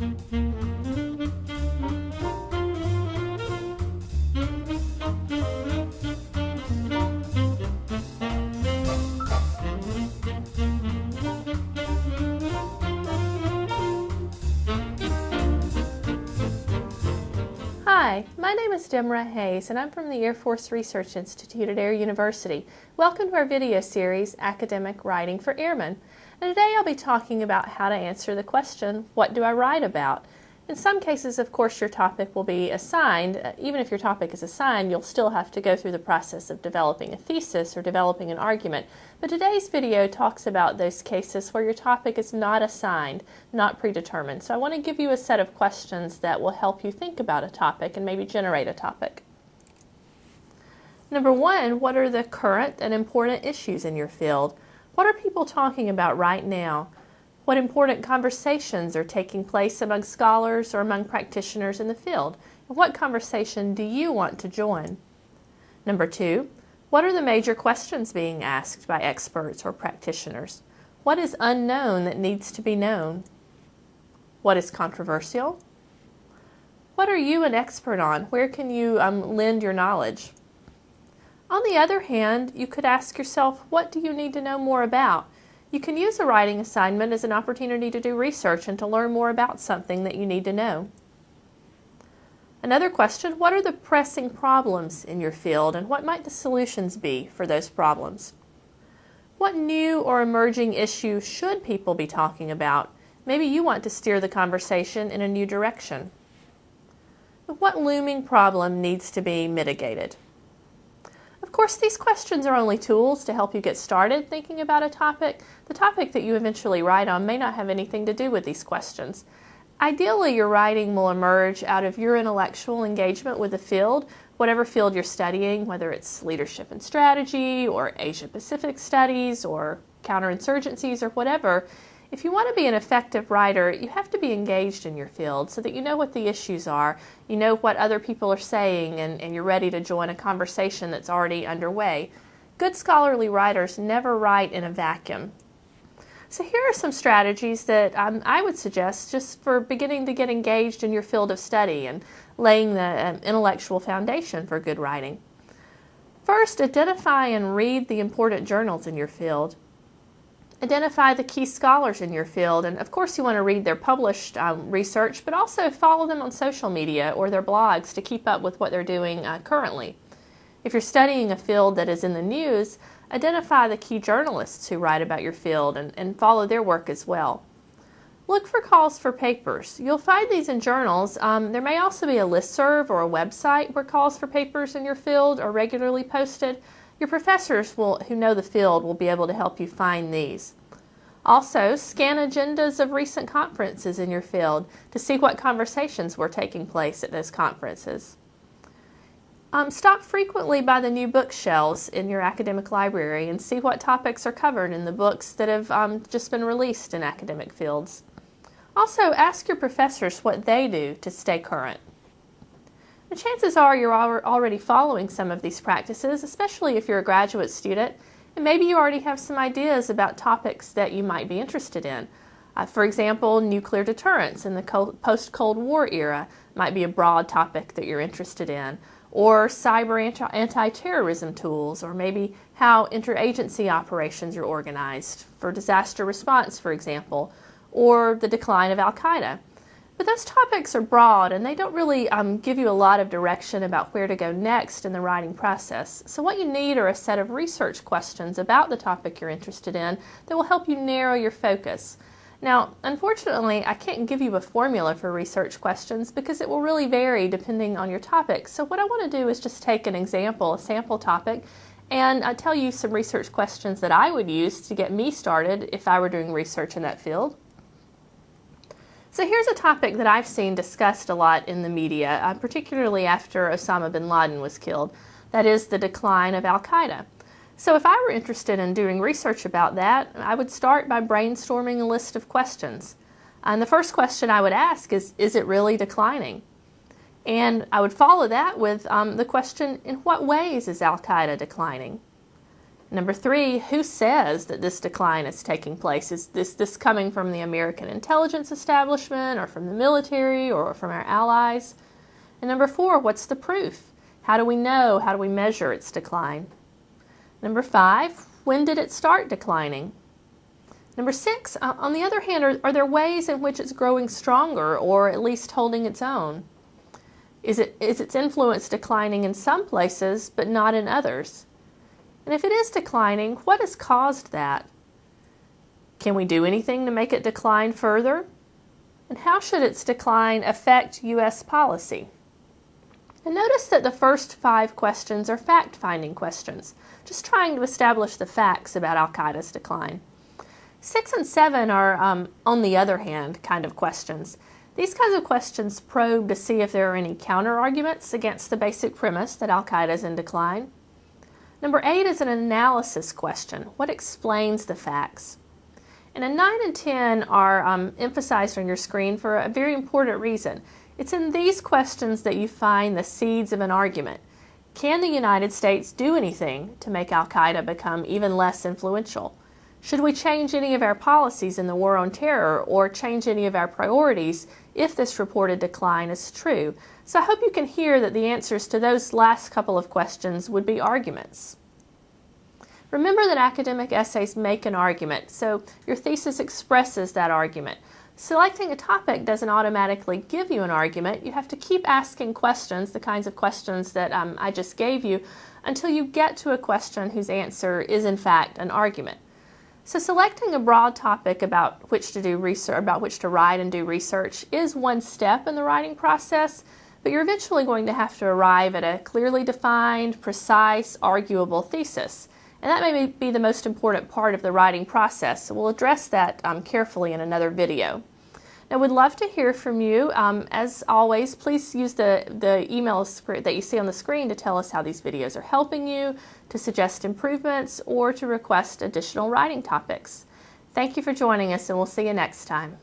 Hi, my name is Demra Hayes and I'm from the Air Force Research Institute at Air University. Welcome to our video series, Academic Writing for Airmen. And today I'll be talking about how to answer the question, what do I write about? In some cases, of course, your topic will be assigned. Uh, even if your topic is assigned, you'll still have to go through the process of developing a thesis or developing an argument. But today's video talks about those cases where your topic is not assigned, not predetermined. So I want to give you a set of questions that will help you think about a topic and maybe generate a topic. Number one, what are the current and important issues in your field? What are people talking about right now? What important conversations are taking place among scholars or among practitioners in the field? And what conversation do you want to join? Number two, what are the major questions being asked by experts or practitioners? What is unknown that needs to be known? What is controversial? What are you an expert on? Where can you um, lend your knowledge? On the other hand, you could ask yourself, what do you need to know more about? You can use a writing assignment as an opportunity to do research and to learn more about something that you need to know. Another question, what are the pressing problems in your field and what might the solutions be for those problems? What new or emerging issue should people be talking about? Maybe you want to steer the conversation in a new direction. What looming problem needs to be mitigated? Of course, these questions are only tools to help you get started thinking about a topic. The topic that you eventually write on may not have anything to do with these questions. Ideally, your writing will emerge out of your intellectual engagement with the field, whatever field you're studying, whether it's leadership and strategy, or Asia Pacific studies, or counterinsurgencies, or whatever. If you want to be an effective writer, you have to be engaged in your field so that you know what the issues are, you know what other people are saying, and, and you're ready to join a conversation that's already underway. Good scholarly writers never write in a vacuum. So here are some strategies that um, I would suggest just for beginning to get engaged in your field of study and laying the um, intellectual foundation for good writing. First, identify and read the important journals in your field. Identify the key scholars in your field, and of course, you want to read their published um, research, but also follow them on social media or their blogs to keep up with what they're doing uh, currently. If you're studying a field that is in the news, identify the key journalists who write about your field and, and follow their work as well. Look for calls for papers. You'll find these in journals. Um, there may also be a listserv or a website where calls for papers in your field are regularly posted. Your professors will, who know the field will be able to help you find these. Also, scan agendas of recent conferences in your field to see what conversations were taking place at those conferences. Um, stop frequently by the new bookshelves in your academic library and see what topics are covered in the books that have um, just been released in academic fields. Also, ask your professors what they do to stay current. The chances are you're already following some of these practices, especially if you're a graduate student, and maybe you already have some ideas about topics that you might be interested in. Uh, for example, nuclear deterrence in the post-Cold War era might be a broad topic that you're interested in, or cyber anti-terrorism tools, or maybe how interagency operations are organized for disaster response, for example, or the decline of Al-Qaeda. But those topics are broad and they don't really um, give you a lot of direction about where to go next in the writing process. So what you need are a set of research questions about the topic you're interested in that will help you narrow your focus. Now, unfortunately, I can't give you a formula for research questions because it will really vary depending on your topic. So what I want to do is just take an example, a sample topic, and I'll tell you some research questions that I would use to get me started if I were doing research in that field. So here's a topic that I've seen discussed a lot in the media, uh, particularly after Osama bin Laden was killed. That is the decline of Al-Qaeda. So if I were interested in doing research about that, I would start by brainstorming a list of questions. And the first question I would ask is, is it really declining? And I would follow that with um, the question, in what ways is Al-Qaeda declining? Number three, who says that this decline is taking place? Is this, this coming from the American intelligence establishment or from the military or from our allies? And number four, what's the proof? How do we know? How do we measure its decline? Number five, when did it start declining? Number six, uh, on the other hand, are, are there ways in which it's growing stronger or at least holding its own? Is, it, is its influence declining in some places but not in others? And if it is declining, what has caused that? Can we do anything to make it decline further? And how should its decline affect U.S. policy? And notice that the first five questions are fact finding questions, just trying to establish the facts about Al Qaeda's decline. Six and seven are, um, on the other hand, kind of questions. These kinds of questions probe to see if there are any counter arguments against the basic premise that Al Qaeda is in decline. Number eight is an analysis question. What explains the facts? And a 9 and 10 are um, emphasized on your screen for a very important reason. It's in these questions that you find the seeds of an argument. Can the United States do anything to make Al Qaeda become even less influential? Should we change any of our policies in the war on terror or change any of our priorities if this reported decline is true? So I hope you can hear that the answers to those last couple of questions would be arguments. Remember that academic essays make an argument, so your thesis expresses that argument. Selecting a topic doesn't automatically give you an argument. You have to keep asking questions, the kinds of questions that um, I just gave you, until you get to a question whose answer is in fact an argument. So selecting a broad topic about which to do research, about which to write and do research is one step in the writing process, but you're eventually going to have to arrive at a clearly defined, precise, arguable thesis. And that may be the most important part of the writing process, so we'll address that um, carefully in another video. Now, we'd love to hear from you. Um, as always, please use the, the email that you see on the screen to tell us how these videos are helping you, to suggest improvements, or to request additional writing topics. Thank you for joining us, and we'll see you next time.